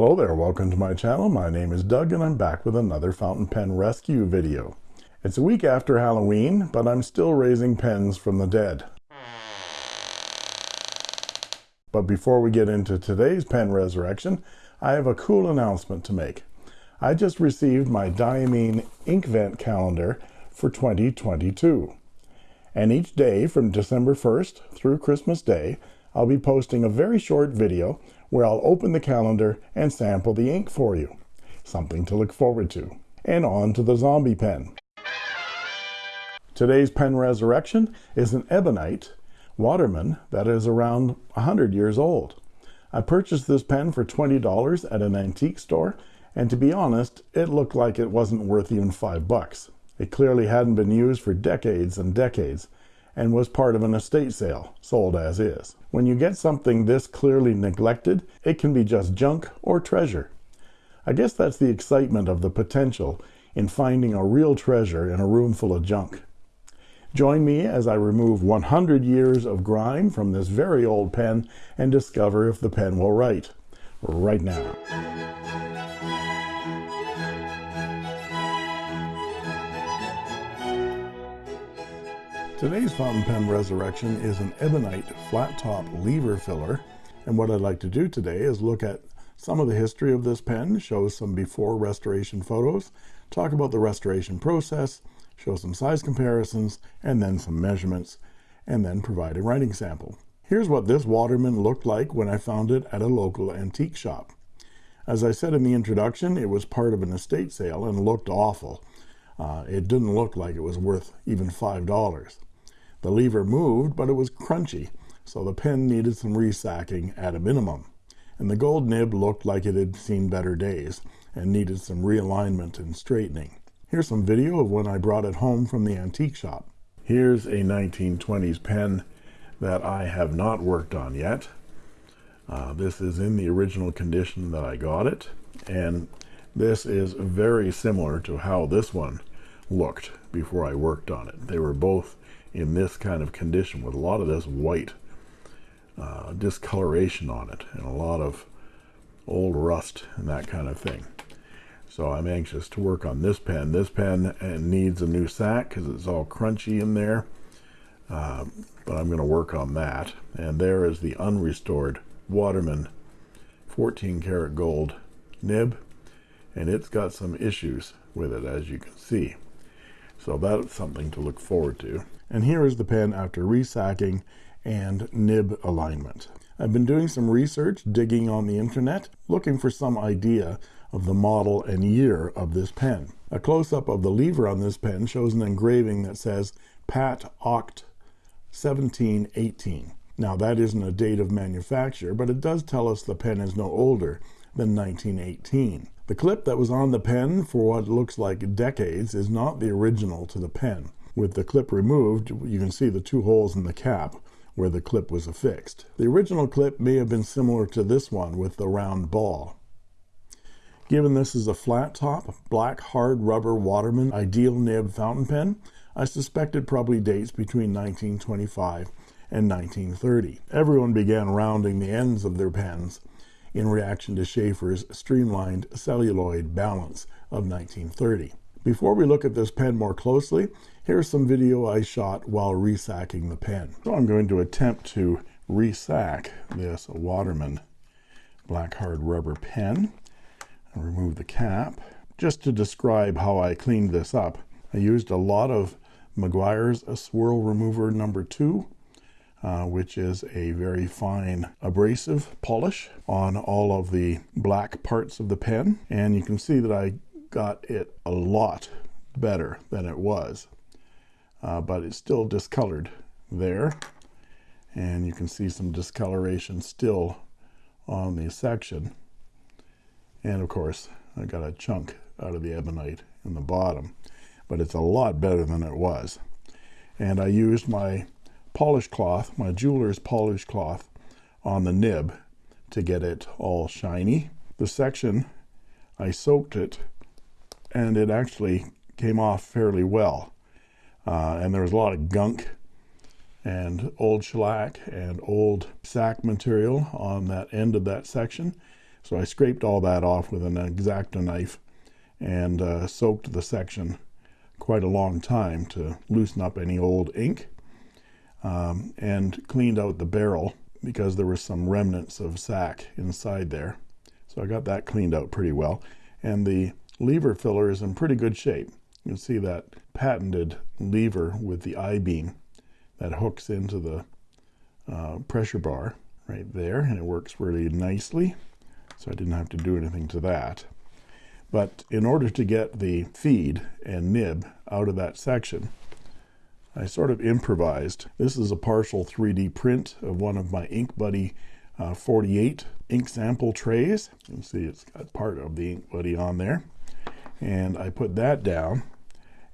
Hello there, welcome to my channel. My name is Doug and I'm back with another fountain pen rescue video. It's a week after Halloween, but I'm still raising pens from the dead. But before we get into today's pen resurrection, I have a cool announcement to make. I just received my Diamine Inkvent calendar for 2022. And each day from December 1st through Christmas Day, I'll be posting a very short video where I'll open the calendar and sample the ink for you. Something to look forward to. And on to the zombie pen. Today's pen resurrection is an ebonite Waterman that is around 100 years old. I purchased this pen for $20 at an antique store, and to be honest, it looked like it wasn't worth even five bucks. It clearly hadn't been used for decades and decades, and was part of an estate sale, sold as is. When you get something this clearly neglected, it can be just junk or treasure. I guess that's the excitement of the potential in finding a real treasure in a room full of junk. Join me as I remove 100 years of grime from this very old pen and discover if the pen will write. Right now. Today's fountain pen resurrection is an ebonite flat top lever filler and what I'd like to do today is look at some of the history of this pen, show some before restoration photos, talk about the restoration process, show some size comparisons, and then some measurements, and then provide a writing sample. Here's what this Waterman looked like when I found it at a local antique shop. As I said in the introduction, it was part of an estate sale and looked awful. Uh, it didn't look like it was worth even $5. The lever moved, but it was crunchy, so the pen needed some resacking at a minimum. And the gold nib looked like it had seen better days and needed some realignment and straightening. Here's some video of when I brought it home from the antique shop. Here's a 1920s pen that I have not worked on yet. Uh, this is in the original condition that I got it, and this is very similar to how this one looked before I worked on it. They were both in this kind of condition with a lot of this white uh, discoloration on it and a lot of old rust and that kind of thing. So I'm anxious to work on this pen. This pen uh, needs a new sack because it's all crunchy in there. Uh, but I'm going to work on that. And there is the unrestored Waterman 14 karat gold nib. And it's got some issues with it, as you can see. So that's something to look forward to. And here is the pen after resacking and nib alignment. I've been doing some research, digging on the internet, looking for some idea of the model and year of this pen. A close-up of the lever on this pen shows an engraving that says Pat Oct 1718. Now that isn't a date of manufacture, but it does tell us the pen is no older than 1918. The clip that was on the pen for what looks like decades is not the original to the pen. With the clip removed, you can see the two holes in the cap where the clip was affixed. The original clip may have been similar to this one with the round ball. Given this is a flat top, black hard rubber Waterman ideal nib fountain pen, I suspect it probably dates between 1925 and 1930. Everyone began rounding the ends of their pens in reaction to Sheaffer's streamlined celluloid balance of 1930. Before we look at this pen more closely, here's some video I shot while resacking the pen. So I'm going to attempt to resack this Waterman black hard rubber pen and remove the cap. Just to describe how I cleaned this up, I used a lot of Meguiar's Swirl Remover number two, uh, which is a very fine abrasive polish on all of the black parts of the pen. And you can see that I got it a lot better than it was uh, but it's still discolored there. And you can see some discoloration still on the section. And of course I got a chunk out of the ebonite in the bottom but it's a lot better than it was. And I used my polish cloth my jeweler's polish cloth on the nib to get it all shiny. The section I soaked it and it actually came off fairly well. Uh, and there was a lot of gunk and old shellac and old sack material on that end of that section. So I scraped all that off with an X-Acto knife and uh, soaked the section quite a long time to loosen up any old ink um, and cleaned out the barrel because there was some remnants of sack inside there. So I got that cleaned out pretty well. And the lever filler is in pretty good shape. You can see that patented lever with the I-beam that hooks into the uh, pressure bar right there and it works really nicely so I didn't have to do anything to that but in order to get the feed and nib out of that section I sort of improvised. This is a partial 3d print of one of my ink buddy uh, 48 ink sample trays. You can see it's got part of the ink buddy on there. And I put that down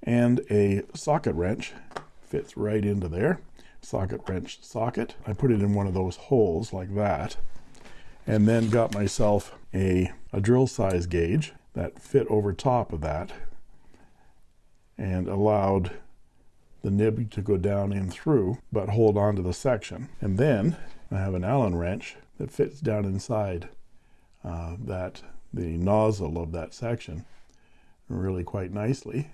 and a socket wrench fits right into there. Socket wrench socket. I put it in one of those holes like that and then got myself a, a drill size gauge that fit over top of that and allowed the nib to go down in through but hold on to the section. And then I have an Allen wrench that fits down inside uh, that the nozzle of that section really quite nicely.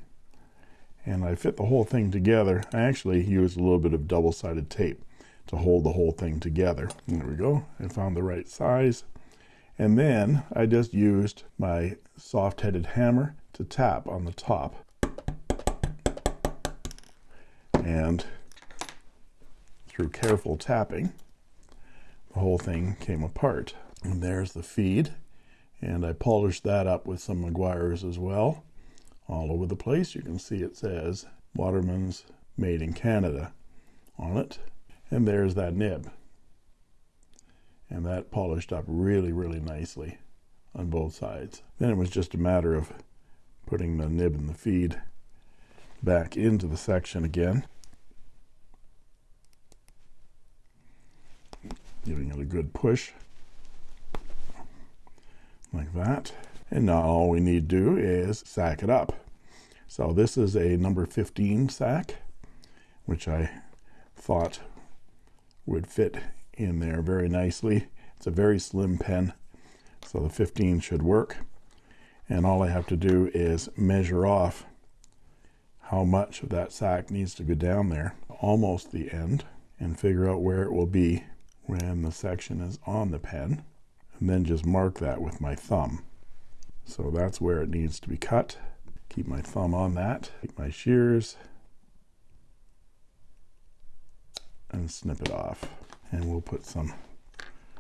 And I fit the whole thing together. I actually used a little bit of double-sided tape to hold the whole thing together. There we go. I found the right size. And then I just used my soft-headed hammer to tap on the top and through careful tapping the whole thing came apart. And there's the feed and I polished that up with some Meguiar's as well all over the place. You can see it says Waterman's made in Canada on it. And there's that nib. And that polished up really really nicely on both sides. Then it was just a matter of putting the nib and the feed back into the section again giving it a good push. Like that. And now all we need to do is sack it up. So this is a number 15 sack which I thought would fit in there very nicely. It's a very slim pen so the 15 should work. And all I have to do is measure off how much of that sack needs to go down there almost the end and figure out where it will be when the section is on the pen and then just mark that with my thumb. So that's where it needs to be cut. Keep my thumb on that. Take my shears. And snip it off. And we'll put some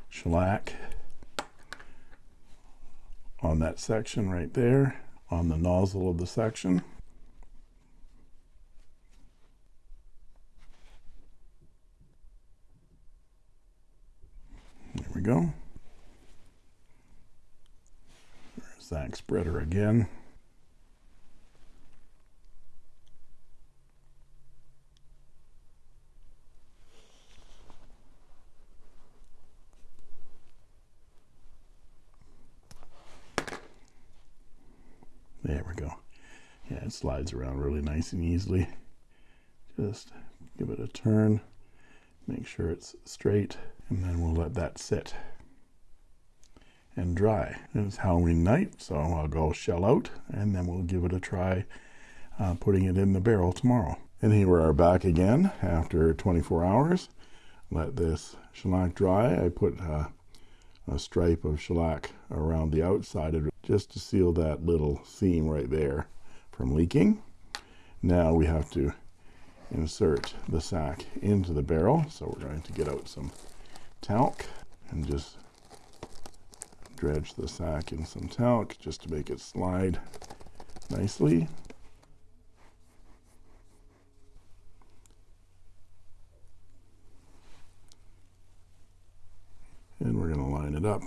shellac on that section right there on the nozzle of the section we go. There's that spreader again. There we go. Yeah it slides around really nice and easily. Just give it a turn make sure it's straight and then we'll let that sit and dry. It's Halloween night so I'll go shell out and then we'll give it a try uh, putting it in the barrel tomorrow. And here we are back again after 24 hours. Let this shellac dry. I put uh, a stripe of shellac around the outside of it just to seal that little seam right there from leaking. Now we have to insert the sack into the barrel so we're going to get out some talc and just dredge the sack in some talc just to make it slide nicely. And we're going to line it up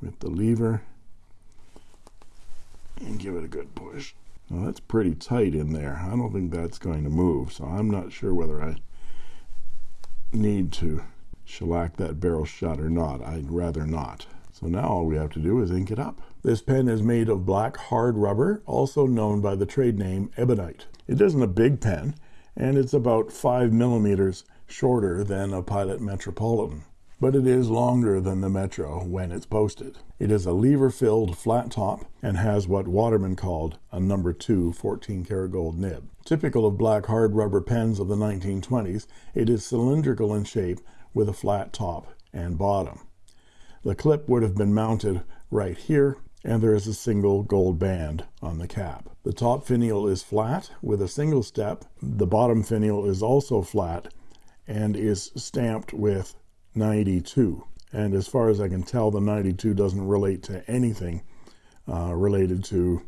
with the lever and give it a good push. Now that's pretty tight in there. I don't think that's going to move so I'm not sure whether I need to shellac that barrel shut or not. I'd rather not. So now all we have to do is ink it up. This pen is made of black hard rubber also known by the trade name ebonite. It isn't a big pen and it's about five millimeters shorter than a pilot metropolitan but it is longer than the Metro when it's posted. It is a lever-filled flat top and has what Waterman called a number 2 14 karat gold nib. Typical of black hard rubber pens of the 1920s, it is cylindrical in shape with a flat top and bottom. The clip would have been mounted right here and there is a single gold band on the cap. The top finial is flat with a single step. The bottom finial is also flat and is stamped with 92. And as far as I can tell, the 92 doesn't relate to anything uh, related to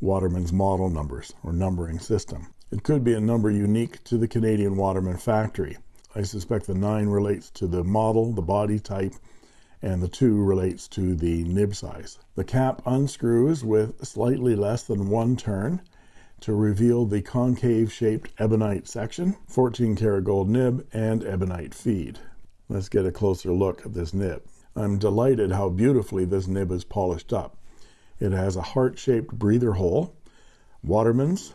Waterman's model numbers or numbering system. It could be a number unique to the Canadian Waterman factory. I suspect the 9 relates to the model, the body type, and the 2 relates to the nib size. The cap unscrews with slightly less than one turn to reveal the concave shaped ebonite section, 14 karat gold nib, and ebonite feed. Let's get a closer look at this nib. I'm delighted how beautifully this nib is polished up. It has a heart-shaped breather hole, Waterman's,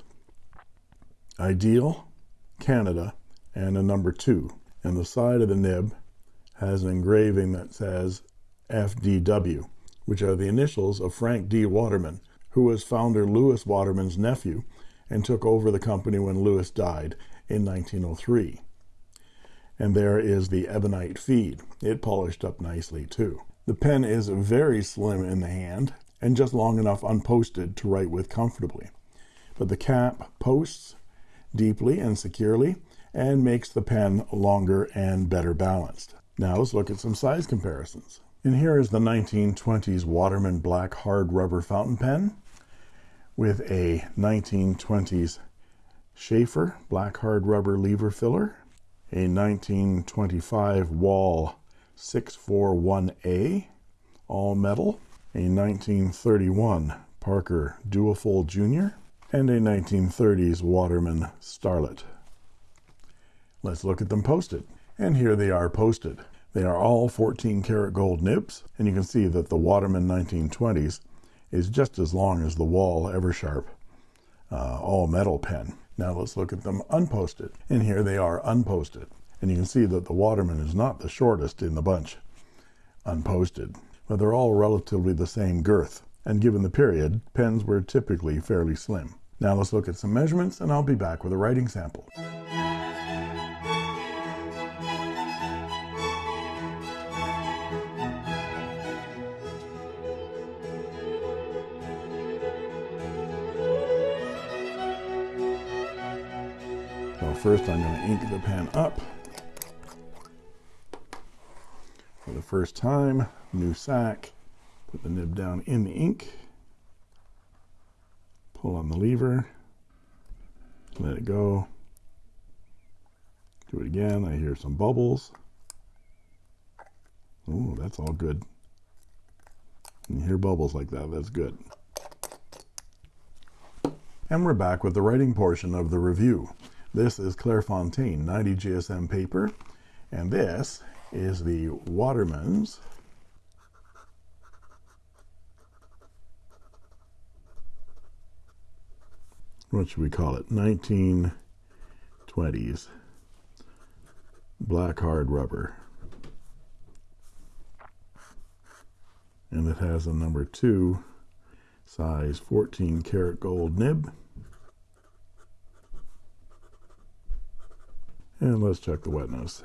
Ideal, Canada, and a number two. And the side of the nib has an engraving that says FDW, which are the initials of Frank D. Waterman, who was founder Lewis Waterman's nephew and took over the company when Lewis died in 1903. And there is the ebonite feed. It polished up nicely too. The pen is very slim in the hand and just long enough unposted to write with comfortably. But the cap posts deeply and securely and makes the pen longer and better balanced. Now let's look at some size comparisons. And here is the 1920s Waterman Black Hard Rubber Fountain Pen with a 1920s Sheaffer Black Hard Rubber Lever Filler, a 1925 Wahl 641A all metal, a 1931 Parker Duofold Jr., and a 1930s Waterman Starlet. Let's look at them posted. And here they are posted. They are all 14 karat gold nibs, and you can see that the Waterman 1920s is just as long as the Wahl Eversharp uh, all metal pen. Now let's look at them unposted. And here they are unposted. And you can see that the Waterman is not the shortest in the bunch unposted, but they're all relatively the same girth. And given the period, pens were typically fairly slim. Now let's look at some measurements and I'll be back with a writing sample. First I'm going to ink the pen up for the first time, new sack, put the nib down in the ink, pull on the lever, let it go, do it again, I hear some bubbles. Oh, that's all good. You hear bubbles like that, that's good. And we're back with the writing portion of the review. This is Clairefontaine 90 GSM paper, and this is the Waterman's. What should we call it? 1920s black hard rubber. And it has a number two size 14 karat gold nib and let's check the wetness.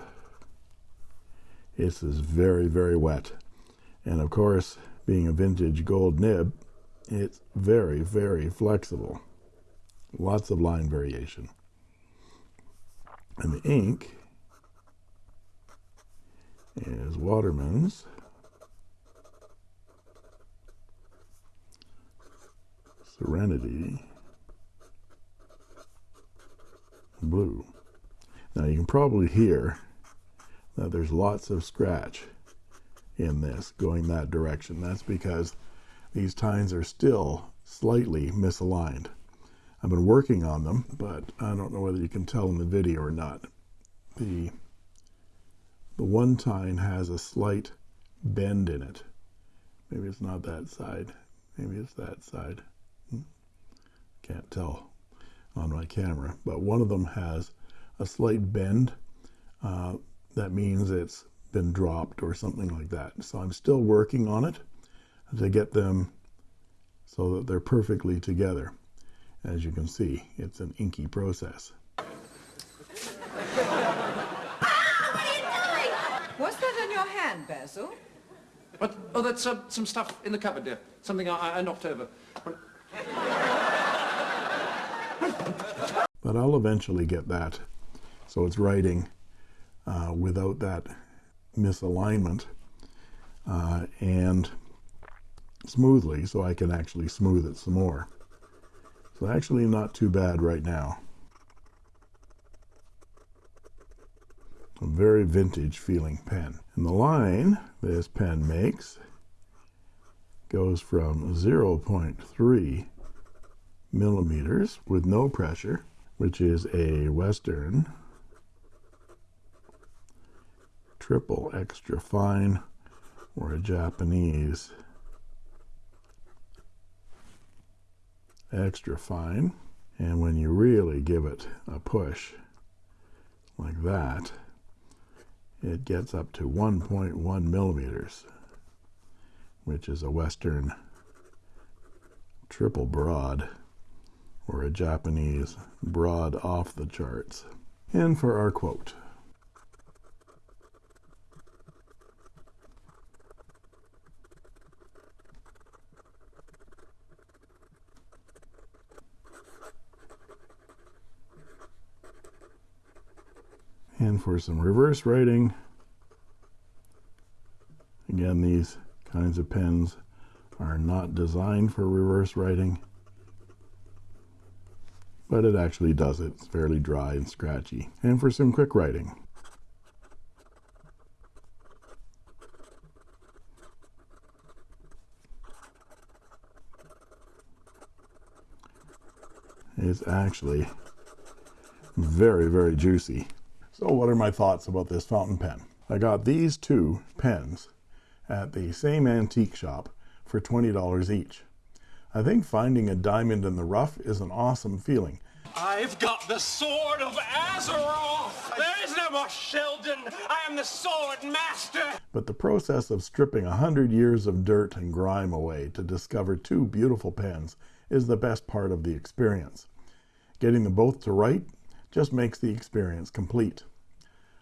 This is very very wet. And of course being a vintage gold nib it's very very flexible. Lots of line variation. And the ink is Waterman's. Serenity. Blue now you can probably hear that there's lots of scratch in this going that direction. That's because these tines are still slightly misaligned. I've been working on them but I don't know whether you can tell in the video or not. The the one tine has a slight bend in it. Maybe it's not that side. Maybe it's that side. Hmm. can't tell on my camera but one of them has a slight bend uh, that means it's been dropped or something like that. So I'm still working on it to get them so that they're perfectly together. As you can see, it's an inky process. What's that in your hand, Basil? What? Oh, that's uh, some stuff in the cupboard, dear. Something I, I knocked over. But I'll eventually get that. So it's writing uh, without that misalignment uh, and smoothly so I can actually smooth it some more. So actually not too bad right now. A very vintage feeling pen. And the line this pen makes goes from 0.3 millimeters with no pressure, which is a Western triple extra fine or a Japanese. Extra fine and when you really give it a push like that it gets up to 1.1 millimeters which is a western triple broad or a Japanese broad off the charts. And for our quote and for some reverse writing again these kinds of pens are not designed for reverse writing but it actually does it. It's fairly dry and scratchy. And for some quick writing. It's actually very very juicy so what are my thoughts about this fountain pen? I got these two pens at the same antique shop for $20 each. I think finding a diamond in the rough is an awesome feeling. I've got the sword of Azeroth! There is no more Sheldon! I am the sword master! But the process of stripping a hundred years of dirt and grime away to discover two beautiful pens is the best part of the experience. Getting them both to write just makes the experience complete.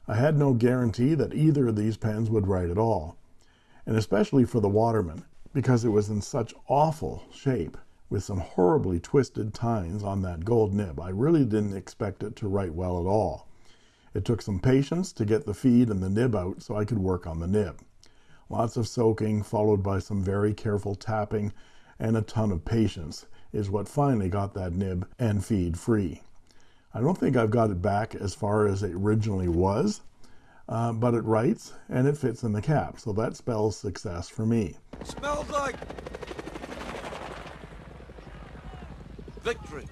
I had no guarantee that either of these pens would write at all, and especially for the Waterman, because it was in such awful shape with some horribly twisted tines on that gold nib. I really didn't expect it to write well at all. It took some patience to get the feed and the nib out so I could work on the nib. Lots of soaking, followed by some very careful tapping and a ton of patience is what finally got that nib and feed free. I don't think I've got it back as far as it originally was, uh, but it writes and it fits in the cap. So that spells success for me. Smells like victory.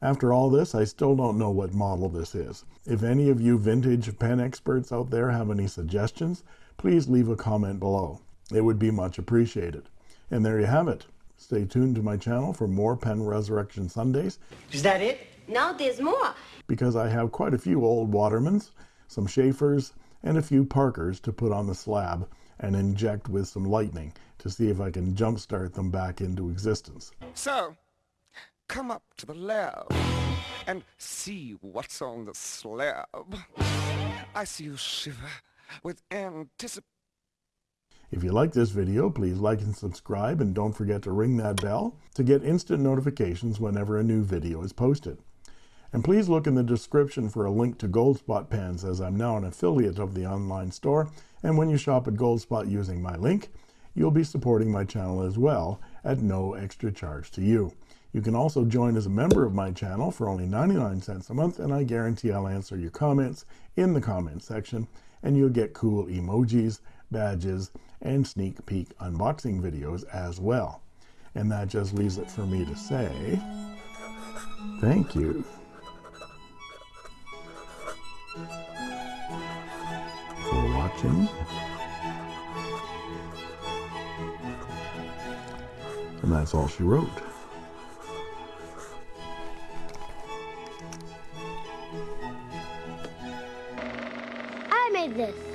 After all this, I still don't know what model this is. If any of you vintage pen experts out there have any suggestions, please leave a comment below. It would be much appreciated. And there you have it. Stay tuned to my channel for more Pen Resurrection Sundays. Is that it? No, there's more. Because I have quite a few old Watermans, some Sheaffers, and a few Parkers to put on the slab and inject with some lightning to see if I can jumpstart them back into existence. So, come up to the lab and see what's on the slab. I see you shiver with anticipation. If you like this video, please like and subscribe and don't forget to ring that bell to get instant notifications whenever a new video is posted. And please look in the description for a link to Goldspot pens as I'm now an affiliate of the online store. And when you shop at Goldspot using my link, you'll be supporting my channel as well at no extra charge to you. You can also join as a member of my channel for only 99 cents a month and I guarantee I'll answer your comments in the comment section and you'll get cool emojis, badges, and sneak peek unboxing videos as well. And that just leaves it for me to say thank you. Watching. And that's all she wrote. I made this.